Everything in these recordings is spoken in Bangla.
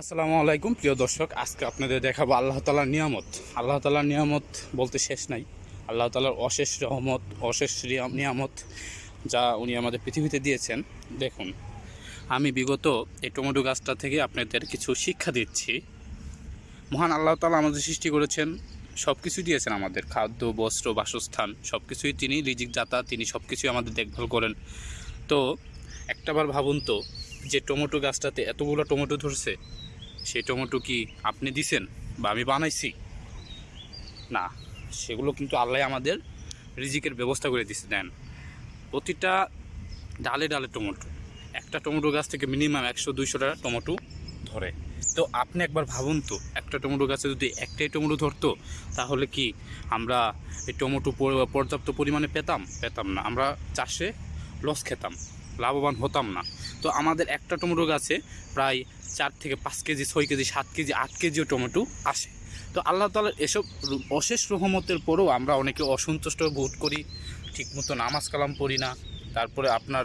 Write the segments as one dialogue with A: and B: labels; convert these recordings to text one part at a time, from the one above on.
A: আসসালামু আলাইকুম, প্রিয় দর্শক। আজকে আপনাদের দেখাবো আল্লাহ তালার নিয়ামত। আল্লাহ তালার নিয়ামত বলতে শেষ নাই। আল্লাহ তালার অশেষ রহমত, অশেষ নিয়ামত যা উনি আমাদের পৃথিবীতে দিয়েছেন। দেখুন, আমি বিগত এই টমেটো গাছটা থেকে আপনাদের কিছু শিক্ষা দিচ্ছি। মহান আল্লাহ তালা আমাদের সৃষ্টি করেছেন সব কিছু দিয়েছেন আমাদের। খাদ্য, বস্ত্র, বাসস্থান সব কিছুই তিনি, রিজিক দাতা, তিনি সব কিছুই আমাদের দেখভাল করেন। তো একটাবার ভাবুন তো যে টমেটো গাছটাতে এতগুলো টমেটো ধরছে, সেই টমেটো কি আপনি দিছেন বা আমি বানাইছি? না, সেগুলো কিন্তু আল্লাহ আমাদের রিজিকের ব্যবস্থা করে দিছে, দেন। প্রতিটা ডালে ডালে টমেটো, একটা টমেটো গাছ থেকে মিনিমাম একশো দুইশোটা টমেটো ধরে। তো আপনি একবার ভাবুন তো, একটা টমেটো গাছে যদি একটাই টমেটো ধরতো, তাহলে কি আমরা এই টমেটো পর্যাপ্ত পরিমাণে পেতাম? পেতাম না, আমরা চাষে লস খেতাম। লাভবান হতাম না। তো আমাদের একটা টমেটো গাছে প্রায় চার থেকে পাঁচ কেজি, ছয় কেজি, সাত কেজি, আট কেজিও টমেটো আসে। তো আল্লাহ তালার এসব অশেষ রহমতের পরেও আমরা অনেকে অসন্তুষ্ট বোধ করি, ঠিকমতো নামাজ কালাম পড়ি না, তারপরে আপনার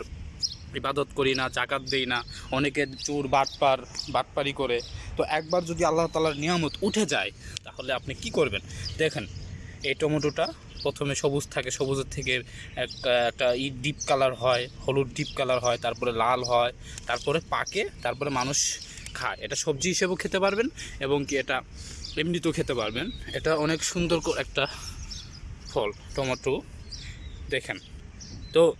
A: ইবাদত করি না, জাকাত দেই না, অনেকে চোর, বাটপার, বাটপারি করে। তো একবার যদি আল্লাহ তালার নিয়ামত উঠে যায়, তাহলে আপনি কি করবেন? দেখেন এই টমেটোটা প্রথমে সবুজ থাকে, সবুজের থেকে এক- একটা ই ডিপ কালার হয়, হলুদ ডিপ কালার হয়, তারপরে লাল হয়, তারপরে পাকে, তারপরে মানুষ খায়। এটা সবজি হিসেবেও খেতে পারবেন এবং কি এটা এমনিতেও খেতে পারবেন। এটা অনেক সুন্দর একটা ফল, টমেটো। দেখেন। তো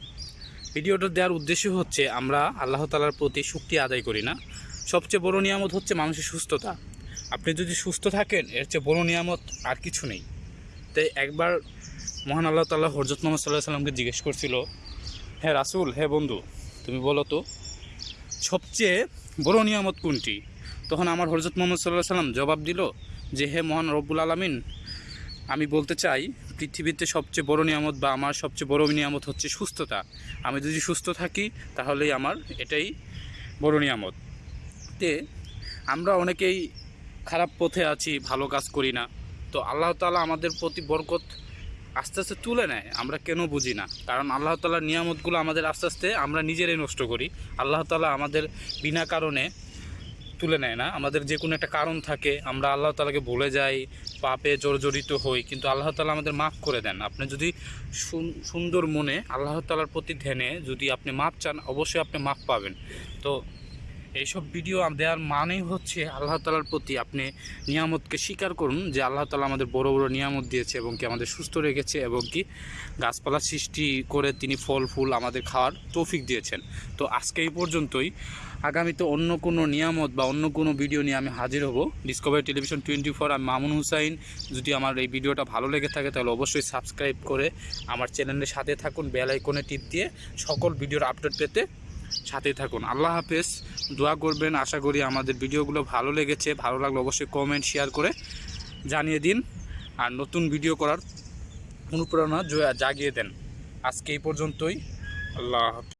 A: ভিডিওটা দেওয়ার উদ্দেশ্য হচ্ছে আমরা আল্লাহ তালার প্রতি শক্তি আদায় করি না। সবচেয়ে বড় নিয়ামত হচ্ছে মানুষের সুস্থতা। আপনি যদি সুস্থ থাকেন, এর চেয়ে বড় নিয়ামত আর কিছু নেই। তাই একবার মহান আল্লাহ তাল্লাহ হরজত মোহাম্মদ সাল্লাহ সাল্লামকে জিজ্ঞেস করছিল হ্যাঁ রাসুল হ্যাঁ বন্ধু, তুমি বলো তো, সবচেয়ে বড় নিয়ামত কোনটি? তখন আমার হরজত মোহাম্মদ সাল্লাহ সাল্লাম জবাব দিল যে, হে মহান রব্বুল আলমিন, আমি বলতে চাই, পৃথিবীতে সবচেয়ে বড় নিয়ামত বা আমার সবচেয়ে বড় নিয়ামত হচ্ছে সুস্থতা। আমি যদি সুস্থ থাকি, তাহলেই আমার এটাই বড় নিয়ামত। তে আমরা অনেকেই খারাপ পথে আছি, ভালো কাজ করি না। তো আল্লাহ তালা আমাদের প্রতি বরকত আস্তে আস্তে তুলে নেয়, আমরা কেন বুঝি না? কারণ আল্লাহ তালার নিয়ামতগুলো আমাদের আস্তে আস্তে আমরা নিজেরাই নষ্ট করি। আল্লাহ তালা আমাদের বিনা কারণে তুলে নেয় না। আমাদের যে কোনো একটা কারণ থাকে, আমরা আল্লাহ তালাকে ভুলে যাই, পাপে জর্জরিত হই, কিন্তু আল্লাহ তালা আমাদের মাফ করে দেন। আপনি যদি সুন- সুন্দর মনে আল্লাহ তালার প্রতি ধ্যানে যদি আপনি মাপ চান, অবশ্যই আপনি মাপ পাবেন। তো এইসব ভিডিও দেওয়ার মানেই হচ্ছে আল্লাহ তালার প্রতি আপনি নিয়ামতকে স্বীকার করুন যে আল্লাহ তালা আমাদের বড় বড় নিয়ামত দিয়েছে এবং কি আমাদের সুস্থ রেখেছে এবং কি গাছপালা সৃষ্টি করে তিনি ফল, ফুল আমাদের খাওয়ার তৌফিক দিয়েছেন। তো আজকে এই পর্যন্তই। আগামীতে অন্য কোনো নিয়ামত বা অন্য কোনো ভিডিও নিয়ে আমি হাজির হব। ডিসকভারি টেলিভিশন টোয়েন্টি ফোর আমি মামুন হুসাইন। যদি আমার এই ভিডিওটা ভালো লেগে থাকে তাহলে অবশ্যই সাবস্ক্রাইব করে আমার চ্যানেলের সাথে থাকুন বেল আইকনে টিপ দিয়ে সকল ভিডিওর আপডেট পেতে সাথেই থাকুন। আল্লাহ হাফেজ। দোয়া করবেন। আশা করি আমাদের ভিডিওগুলো ভালো লেগেছে। ভালো লাগলে অবশ্যই কমেন্ট শেয়ার করে জানিয়ে দিন। আর নতুন ভিডিও করার অনুপ্রেরণা জাগিয়ে দেন। আজকে এই পর্যন্তই। আল্লাহ হাফেজ।